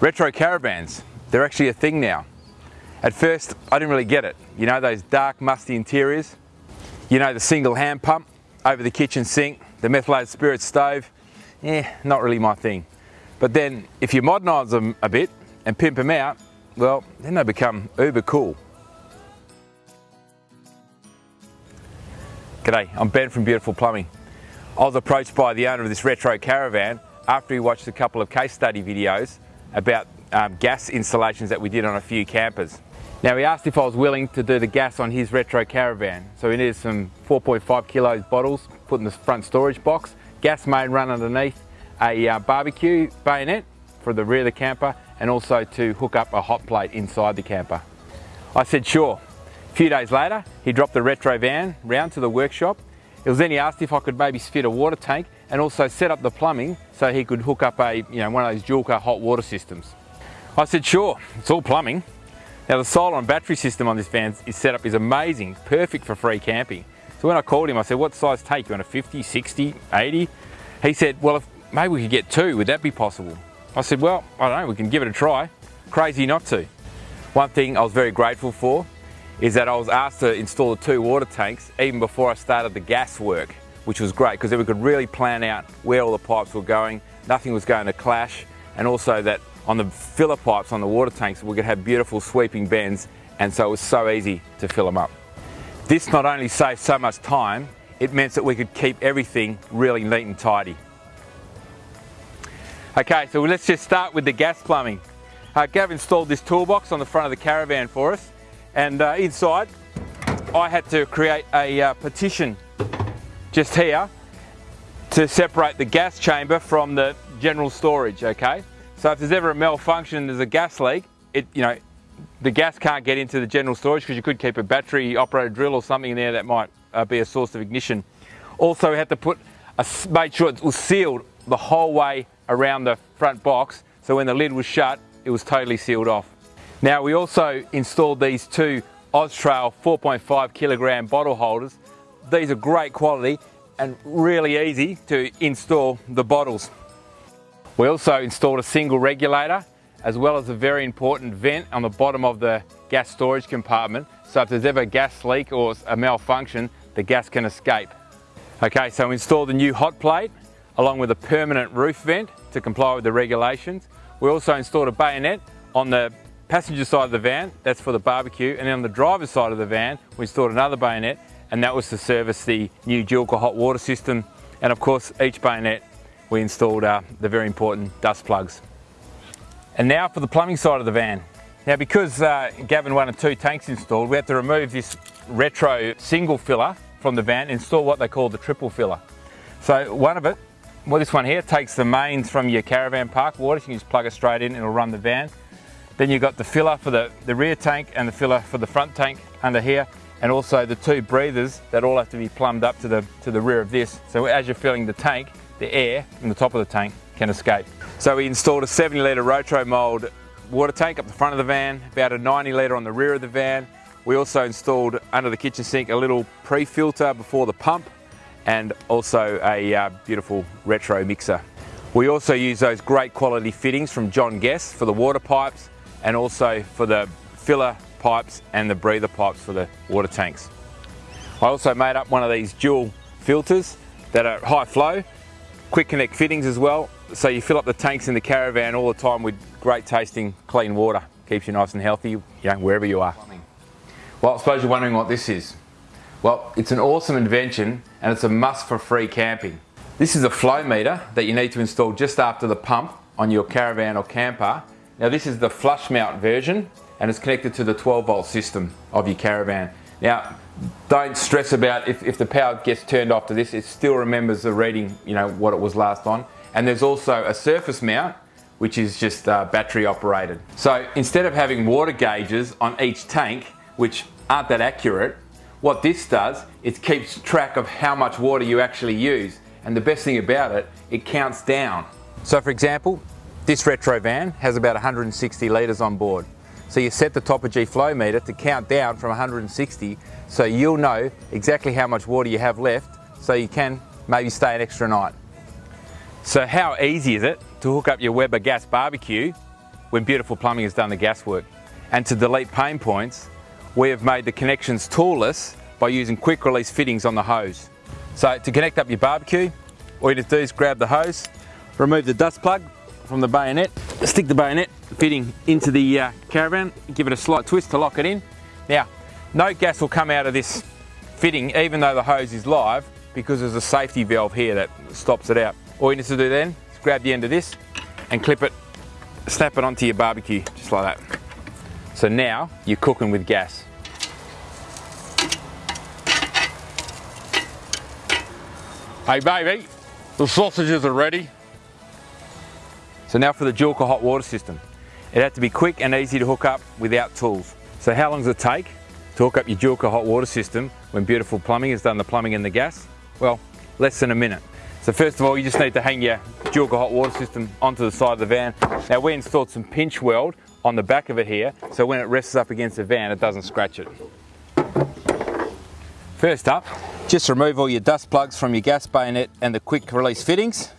Retro caravans, they're actually a thing now. At first, I didn't really get it. You know, those dark, musty interiors. You know, the single hand pump over the kitchen sink, the methylated spirit stove. Eh, not really my thing. But then, if you modernise them a bit and pimp them out, well, then they become uber cool. G'day, I'm Ben from Beautiful Plumbing. I was approached by the owner of this retro caravan after he watched a couple of case study videos about um, gas installations that we did on a few campers. Now he asked if I was willing to do the gas on his retro caravan. So he needed some 4.5 kilos bottles put in the front storage box, gas main run underneath, a uh, barbecue bayonet for the rear of the camper and also to hook up a hot plate inside the camper. I said sure. A few days later he dropped the retro van round to the workshop. It was then he asked if I could maybe fit a water tank and also set up the plumbing so he could hook up a, you know, one of those Joolca hot water systems. I said, sure, it's all plumbing. Now the solar and battery system on this van is set up is amazing, perfect for free camping. So when I called him, I said, what size tank? You want a 50, 60, 80? He said, well, if, maybe we could get two, would that be possible? I said, well, I don't know, we can give it a try. Crazy not to. One thing I was very grateful for is that I was asked to install the two water tanks even before I started the gas work which was great because then we could really plan out where all the pipes were going, nothing was going to clash, and also that on the filler pipes on the water tanks we could have beautiful sweeping bends and so it was so easy to fill them up. This not only saved so much time, it meant that we could keep everything really neat and tidy. Okay, so let's just start with the gas plumbing. Uh, Gav installed this toolbox on the front of the caravan for us and uh, inside I had to create a uh, partition just here to separate the gas chamber from the general storage, okay? So if there's ever a malfunction, there's a gas leak, it, you know, the gas can't get into the general storage because you could keep a battery operated drill or something in there that might uh, be a source of ignition. Also we had to put, a, made sure it was sealed the whole way around the front box so when the lid was shut, it was totally sealed off. Now we also installed these two Austrail 4.5 kilogram bottle holders these are great quality and really easy to install the bottles. We also installed a single regulator as well as a very important vent on the bottom of the gas storage compartment so if there's ever a gas leak or a malfunction the gas can escape. Okay so we installed the new hot plate along with a permanent roof vent to comply with the regulations. We also installed a bayonet on the passenger side of the van, that's for the barbecue, and then on the driver's side of the van we installed another bayonet and that was to service the new Joolca hot water system. And of course, each bayonet we installed uh, the very important dust plugs. And now for the plumbing side of the van. Now because uh, Gavin wanted two tanks installed, we had to remove this retro single filler from the van and install what they call the triple filler. So one of it, well this one here, takes the mains from your caravan park water, you can just plug it straight in and it'll run the van. Then you've got the filler for the, the rear tank and the filler for the front tank under here and also the two breathers that all have to be plumbed up to the, to the rear of this. So as you're filling the tank, the air from the top of the tank can escape. So we installed a 70 litre roto mould water tank up the front of the van, about a 90 litre on the rear of the van. We also installed under the kitchen sink a little pre-filter before the pump and also a uh, beautiful retro mixer. We also use those great quality fittings from John Guest for the water pipes and also for the filler pipes and the breather pipes for the water tanks. I also made up one of these dual filters that are high flow, quick connect fittings as well, so you fill up the tanks in the caravan all the time with great tasting clean water. Keeps you nice and healthy you know, wherever you are. Well, I suppose you're wondering what this is. Well, it's an awesome invention and it's a must for free camping. This is a flow meter that you need to install just after the pump on your caravan or camper. Now this is the flush mount version and it's connected to the 12 volt system of your caravan. Now, don't stress about if, if the power gets turned off to this, it still remembers the reading, you know, what it was last on. And there's also a surface mount, which is just uh, battery operated. So instead of having water gauges on each tank, which aren't that accurate, what this does, it keeps track of how much water you actually use. And the best thing about it, it counts down. So for example, this retro van has about 160 litres on board. So you set the Topargee flow meter to count down from 160 so you'll know exactly how much water you have left so you can maybe stay an extra night. So how easy is it to hook up your Weber gas barbecue when Beautiful Plumbing has done the gas work. And to delete pain points, we have made the connections toolless by using quick release fittings on the hose. So to connect up your barbecue, all you need to do is grab the hose, remove the dust plug from the bayonet, stick the bayonet fitting into the uh, caravan, give it a slight twist to lock it in. Now, no gas will come out of this fitting even though the hose is live because there's a safety valve here that stops it out. All you need to do then is grab the end of this and clip it, snap it onto your barbecue, just like that. So now you're cooking with gas. Hey baby, the sausages are ready. So now for the Joolca hot water system. It had to be quick and easy to hook up without tools. So how long does it take to hook up your Joolca hot water system when Beautiful Plumbing has done the plumbing and the gas? Well, less than a minute. So first of all, you just need to hang your Joolca hot water system onto the side of the van. Now we installed some pinch weld on the back of it here, so when it rests up against the van, it doesn't scratch it. First up, just remove all your dust plugs from your gas bayonet and the quick release fittings.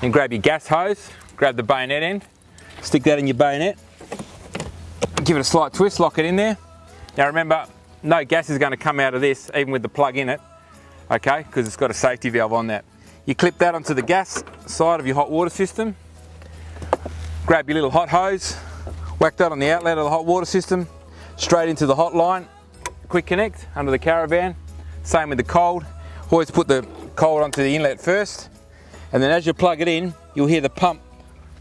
Then grab your gas hose, grab the bayonet end, stick that in your bayonet, give it a slight twist, lock it in there. Now remember, no gas is going to come out of this, even with the plug in it, okay, because it's got a safety valve on that. You clip that onto the gas side of your hot water system, grab your little hot hose, whack that on the outlet of the hot water system, straight into the hot line, quick connect under the caravan, same with the cold. Always put the cold onto the inlet first. And then as you plug it in, you'll hear the pump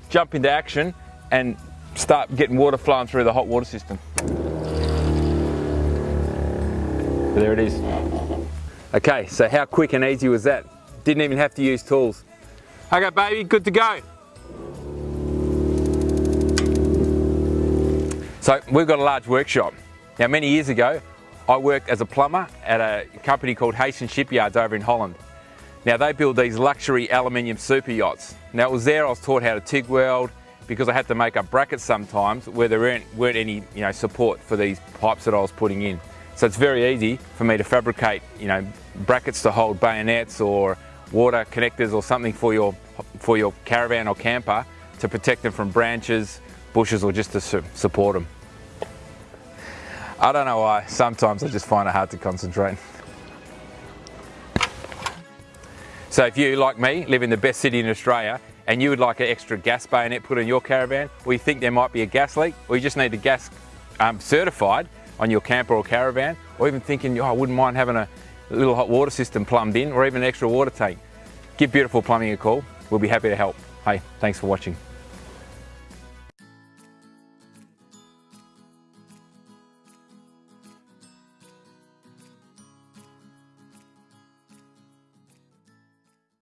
jump into action and start getting water flowing through the hot water system. There it is. Okay, so how quick and easy was that? Didn't even have to use tools. Okay, baby, good to go. So we've got a large workshop. Now many years ago, I worked as a plumber at a company called Hastings Shipyards over in Holland. Now they build these luxury aluminium super yachts. Now it was there I was taught how to TIG weld because I had to make up brackets sometimes where there weren't, weren't any you know, support for these pipes that I was putting in. So it's very easy for me to fabricate you know, brackets to hold bayonets or water connectors or something for your, for your caravan or camper to protect them from branches, bushes or just to su support them. I don't know why, sometimes I just find it hard to concentrate. So if you, like me, live in the best city in Australia and you would like an extra gas bayonet put in your caravan, or you think there might be a gas leak, or you just need the gas um, certified on your camper or caravan, or even thinking, oh, I wouldn't mind having a little hot water system plumbed in, or even an extra water tank, give Beautiful Plumbing a call. We'll be happy to help. Hey, thanks for watching.